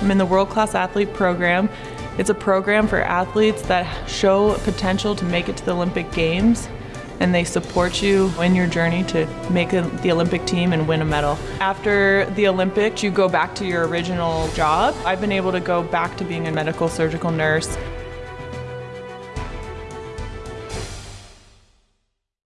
I'm in the World Class Athlete Program. It's a program for athletes that show potential to make it to the Olympic Games and they support you in your journey to make the Olympic team and win a medal. After the Olympics, you go back to your original job. I've been able to go back to being a medical surgical nurse